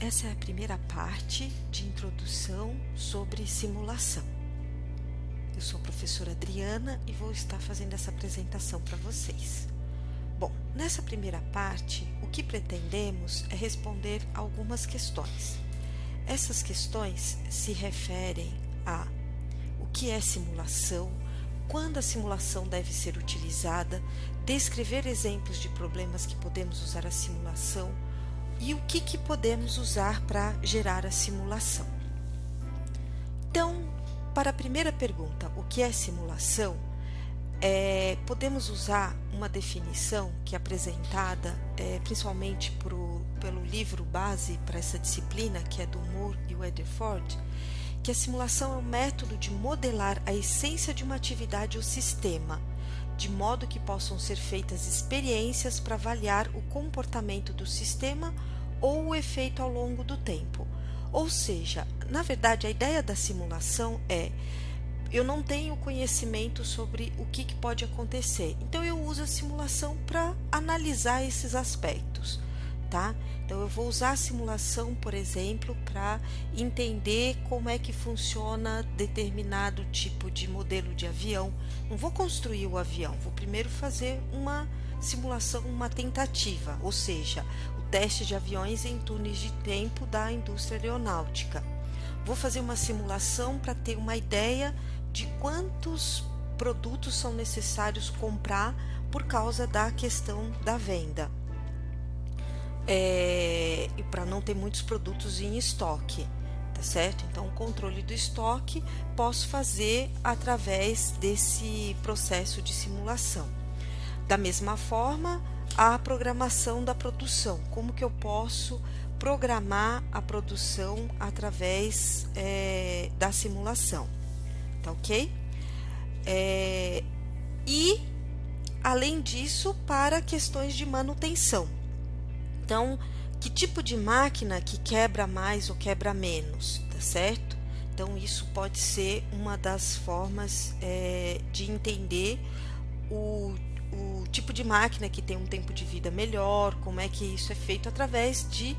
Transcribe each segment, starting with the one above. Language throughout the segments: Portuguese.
essa é a primeira parte de introdução sobre simulação. Eu sou a professora Adriana e vou estar fazendo essa apresentação para vocês. Bom, nessa primeira parte, o que pretendemos é responder algumas questões. Essas questões se referem a o que é simulação, quando a simulação deve ser utilizada, descrever exemplos de problemas que podemos usar a simulação e o que, que podemos usar para gerar a simulação. Então, para a primeira pergunta, o que é simulação? É, podemos usar uma definição que é apresentada é, principalmente pro, pelo livro base para essa disciplina, que é do Moore e Weatherford, que a simulação é um método de modelar a essência de uma atividade ou sistema, de modo que possam ser feitas experiências para avaliar o comportamento do sistema ou o efeito ao longo do tempo. Ou seja, na verdade, a ideia da simulação é eu não tenho conhecimento sobre o que, que pode acontecer, então eu uso a simulação para analisar esses aspectos tá? Então eu vou usar a simulação, por exemplo, para entender como é que funciona determinado tipo de modelo de avião. Não vou construir o avião, vou primeiro fazer uma simulação, uma tentativa, ou seja, o teste de aviões em túneis de tempo da indústria aeronáutica. Vou fazer uma simulação para ter uma ideia de quantos produtos são necessários comprar por causa da questão da venda é, e para não ter muitos produtos em estoque, tá certo? Então, o controle do estoque posso fazer através desse processo de simulação. Da mesma forma, a programação da produção, como que eu posso programar a produção através é, da simulação, tá ok? É, e, além disso, para questões de manutenção então, que tipo de máquina que quebra mais ou quebra menos, tá certo? Então, isso pode ser uma das formas é, de entender o, o tipo de máquina que tem um tempo de vida melhor, como é que isso é feito através de,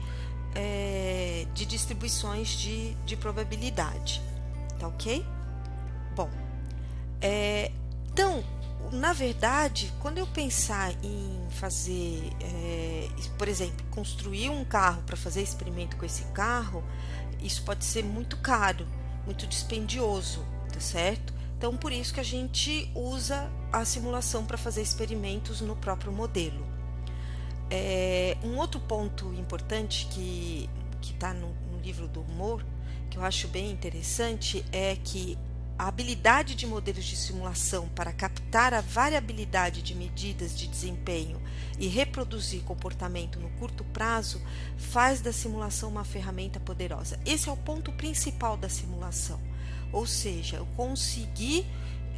é, de distribuições de, de probabilidade, tá ok? Bom, é, então, na verdade, quando eu pensar em fazer, é, por exemplo, construir um carro para fazer experimento com esse carro, isso pode ser muito caro, muito dispendioso, tá certo? Então, por isso que a gente usa a simulação para fazer experimentos no próprio modelo. É, um outro ponto importante que está no, no livro do humor, que eu acho bem interessante, é que a habilidade de modelos de simulação para captar a variabilidade de medidas de desempenho e reproduzir comportamento no curto prazo faz da simulação uma ferramenta poderosa. Esse é o ponto principal da simulação, ou seja, eu conseguir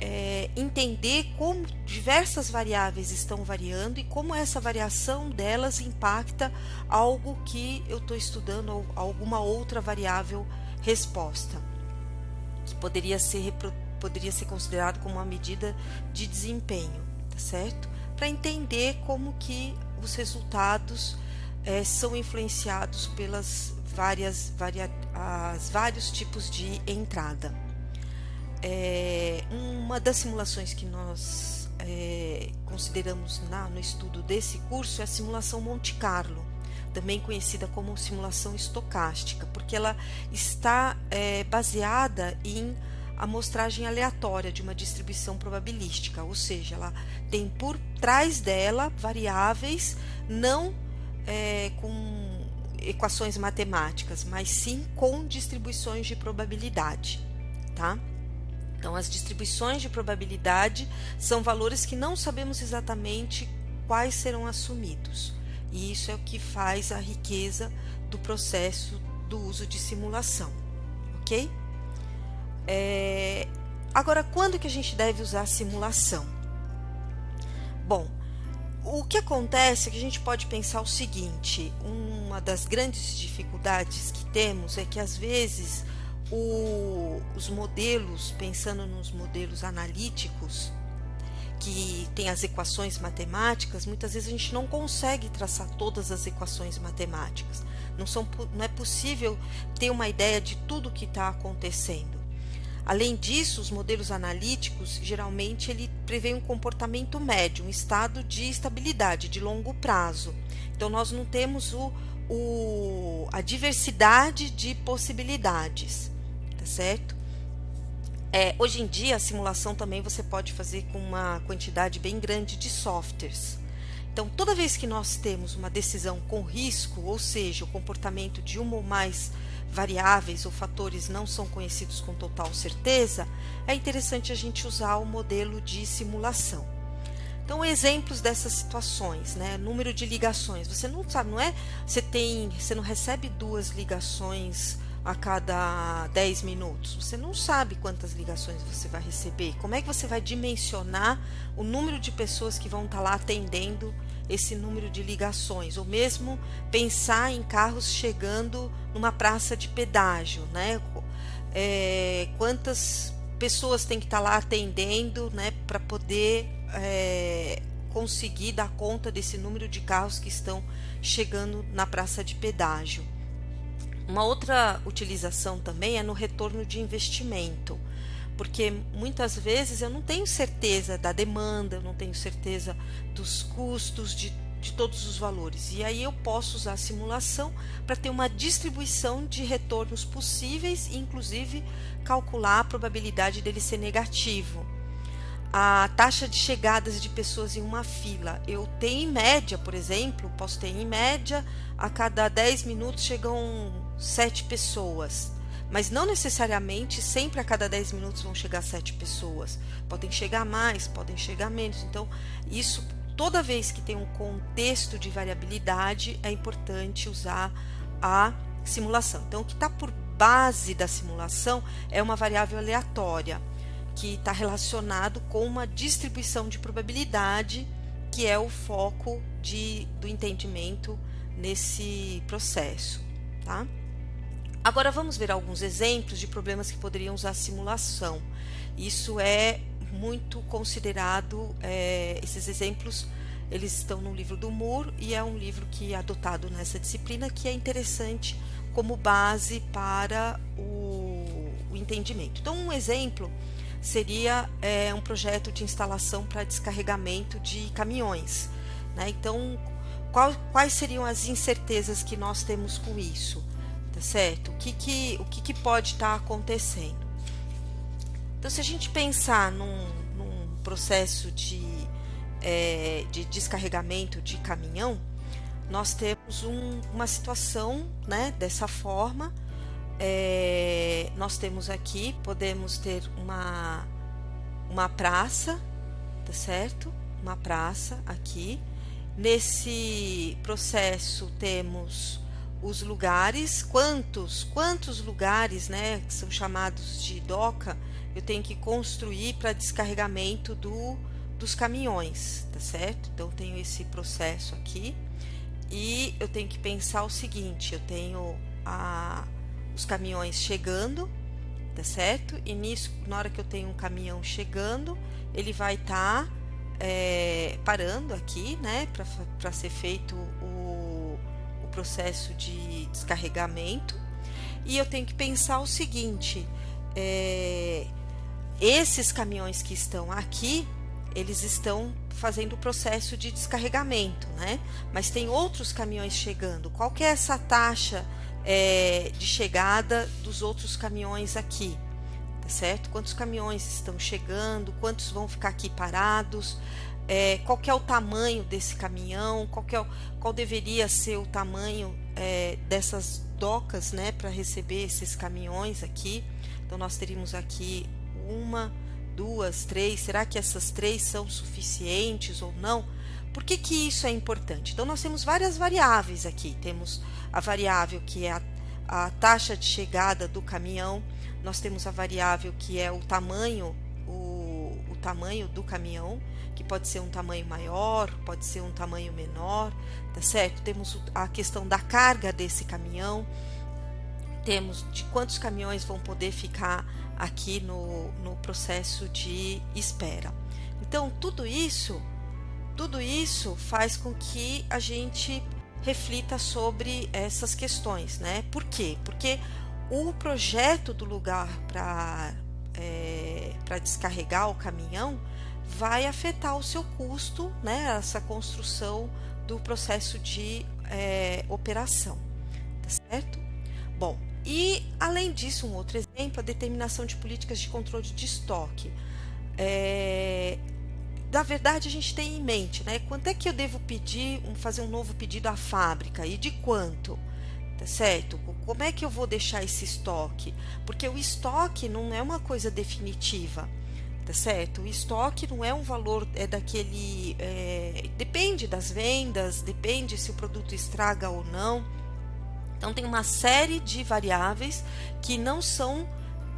é, entender como diversas variáveis estão variando e como essa variação delas impacta algo que eu estou estudando ou alguma outra variável resposta que poderia ser, poderia ser considerado como uma medida de desempenho, tá certo? Para entender como que os resultados é, são influenciados pelas várias varia, as vários tipos de entrada. É, uma das simulações que nós é, consideramos na, no estudo desse curso é a simulação Monte Carlo também conhecida como simulação estocástica, porque ela está é, baseada em amostragem aleatória de uma distribuição probabilística, ou seja, ela tem por trás dela variáveis não é, com equações matemáticas, mas sim com distribuições de probabilidade, tá? Então, as distribuições de probabilidade são valores que não sabemos exatamente quais serão assumidos. E isso é o que faz a riqueza do processo do uso de simulação, ok? É... Agora, quando que a gente deve usar simulação? Bom, o que acontece é que a gente pode pensar o seguinte: uma das grandes dificuldades que temos é que às vezes o, os modelos, pensando nos modelos analíticos, que tem as equações matemáticas, muitas vezes a gente não consegue traçar todas as equações matemáticas. Não, são, não é possível ter uma ideia de tudo o que está acontecendo. Além disso, os modelos analíticos, geralmente, ele prevê um comportamento médio, um estado de estabilidade, de longo prazo. Então, nós não temos o, o, a diversidade de possibilidades, tá certo? É, hoje em dia, a simulação também você pode fazer com uma quantidade bem grande de softwares. Então, toda vez que nós temos uma decisão com risco, ou seja, o comportamento de uma ou mais variáveis ou fatores não são conhecidos com total certeza, é interessante a gente usar o modelo de simulação. Então, exemplos dessas situações, né? Número de ligações. Você não sabe, não é? Você tem, você não recebe duas ligações a cada 10 minutos. Você não sabe quantas ligações você vai receber. Como é que você vai dimensionar o número de pessoas que vão estar lá atendendo esse número de ligações? Ou mesmo pensar em carros chegando numa praça de pedágio, né? É, quantas pessoas tem que estar lá atendendo, né, para poder é, conseguir dar conta desse número de carros que estão chegando na praça de pedágio. Uma outra utilização também é no retorno de investimento, porque muitas vezes eu não tenho certeza da demanda, eu não tenho certeza dos custos, de, de todos os valores. E aí eu posso usar a simulação para ter uma distribuição de retornos possíveis e, inclusive, calcular a probabilidade dele ser negativo a taxa de chegadas de pessoas em uma fila. Eu tenho em média, por exemplo, posso ter em média, a cada 10 minutos chegam 7 pessoas. Mas não necessariamente sempre a cada 10 minutos vão chegar 7 pessoas. Podem chegar mais, podem chegar menos. Então, isso toda vez que tem um contexto de variabilidade, é importante usar a simulação. Então, o que está por base da simulação é uma variável aleatória que está relacionado com uma distribuição de probabilidade, que é o foco de, do entendimento nesse processo. Tá? Agora vamos ver alguns exemplos de problemas que poderiam usar simulação. Isso é muito considerado, é, esses exemplos eles estão no livro do Moore e é um livro que é adotado nessa disciplina que é interessante como base para o, o entendimento. Então um exemplo seria é, um projeto de instalação para descarregamento de caminhões. Né? Então, qual, quais seriam as incertezas que nós temos com isso? Certo? O que, que, o que, que pode estar tá acontecendo? Então, se a gente pensar num, num processo de, é, de descarregamento de caminhão, nós temos um, uma situação né, dessa forma é, nós temos aqui, podemos ter uma, uma praça, tá certo? Uma praça aqui. Nesse processo temos os lugares, quantos, quantos lugares, né, que são chamados de doca, eu tenho que construir para descarregamento do, dos caminhões, tá certo? Então, tenho esse processo aqui e eu tenho que pensar o seguinte, eu tenho a, os caminhões chegando, tá certo? E nisso, na hora que eu tenho um caminhão chegando, ele vai estar tá, é, parando aqui, né, para ser feito processo de descarregamento. E eu tenho que pensar o seguinte: é, esses caminhões que estão aqui, eles estão fazendo o processo de descarregamento, né? Mas tem outros caminhões chegando. Qual que é essa taxa? é, de chegada dos outros caminhões aqui, tá certo? Quantos caminhões estão chegando, quantos vão ficar aqui parados, é, qual é o tamanho desse caminhão, qual, é o, qual deveria ser o tamanho é, dessas docas, né, para receber esses caminhões aqui. Então nós teríamos aqui uma, duas, três. Será que essas três são suficientes ou não? Por que, que isso é importante? Então, nós temos várias variáveis aqui. Temos a variável que é a, a taxa de chegada do caminhão, nós temos a variável que é o tamanho, o, o tamanho do caminhão, que pode ser um tamanho maior, pode ser um tamanho menor, tá certo? Temos a questão da carga desse caminhão, temos de quantos caminhões vão poder ficar aqui no, no processo de espera. Então, tudo isso, tudo isso faz com que a gente reflita sobre essas questões, né? Por quê? Porque o projeto do lugar para é, para descarregar o caminhão vai afetar o seu custo, né? Essa construção do processo de é, operação, tá certo? Bom, e além disso, um outro exemplo, a determinação de políticas de controle de estoque. É, na verdade, a gente tem em mente, né? Quanto é que eu devo pedir, fazer um novo pedido à fábrica e de quanto? Tá certo? Como é que eu vou deixar esse estoque? Porque o estoque não é uma coisa definitiva tá certo? O estoque não é um valor é daquele é, depende das vendas, depende se o produto estraga ou não. Então tem uma série de variáveis que não são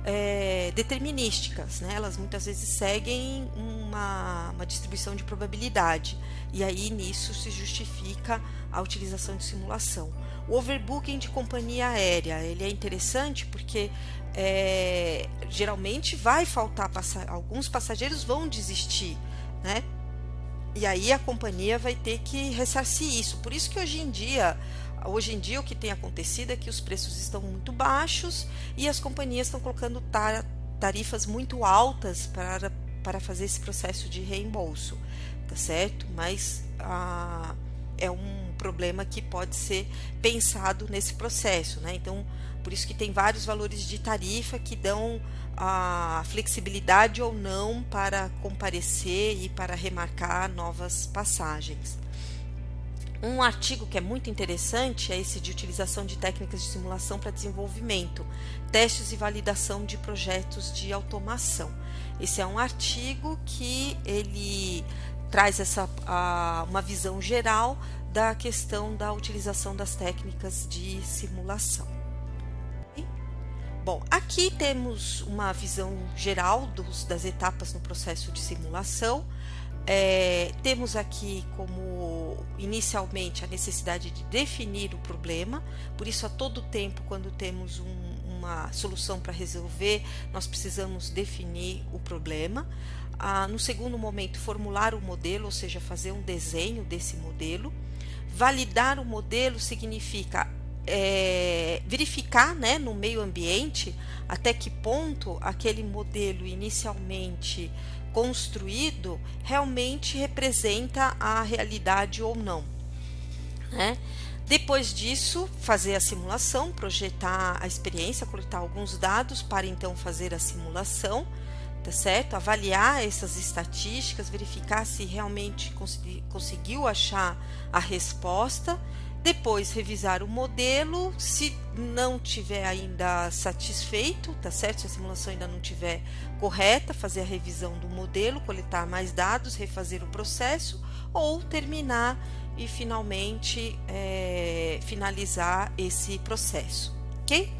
é, determinísticas, né? elas muitas vezes seguem uma, uma distribuição de probabilidade e aí nisso se justifica a utilização de simulação. O overbooking de companhia aérea ele é interessante porque é, geralmente vai faltar passa alguns passageiros vão desistir, né? E aí a companhia vai ter que ressarcir isso. Por isso que hoje em dia Hoje em dia, o que tem acontecido é que os preços estão muito baixos e as companhias estão colocando tarifas muito altas para, para fazer esse processo de reembolso, tá certo? Mas ah, é um problema que pode ser pensado nesse processo, né? Então, por isso que tem vários valores de tarifa que dão a flexibilidade ou não para comparecer e para remarcar novas passagens. Um artigo que é muito interessante é esse de utilização de técnicas de simulação para desenvolvimento, testes e validação de projetos de automação. Esse é um artigo que ele traz essa, a, uma visão geral da questão da utilização das técnicas de simulação. Bom, aqui temos uma visão geral dos, das etapas no processo de simulação. É, temos aqui como inicialmente a necessidade de definir o problema, por isso a todo tempo quando temos um, uma solução para resolver, nós precisamos definir o problema. Ah, no segundo momento, formular o modelo, ou seja, fazer um desenho desse modelo. Validar o modelo significa é, verificar né, no meio ambiente até que ponto aquele modelo inicialmente construído realmente representa a realidade ou não. Né? Depois disso, fazer a simulação, projetar a experiência, coletar alguns dados para então fazer a simulação, tá certo? Avaliar essas estatísticas, verificar se realmente conseguiu achar a resposta depois revisar o modelo, se não tiver ainda satisfeito, tá certo? Se a simulação ainda não tiver correta, fazer a revisão do modelo, coletar mais dados, refazer o processo ou terminar e finalmente é, finalizar esse processo, ok?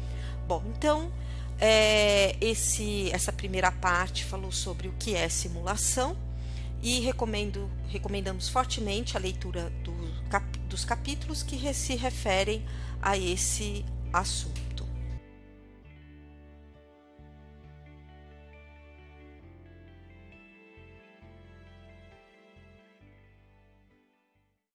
Bom, então é, esse, essa primeira parte falou sobre o que é simulação e recomendo, recomendamos fortemente a leitura do, dos capítulos que se referem a esse assunto.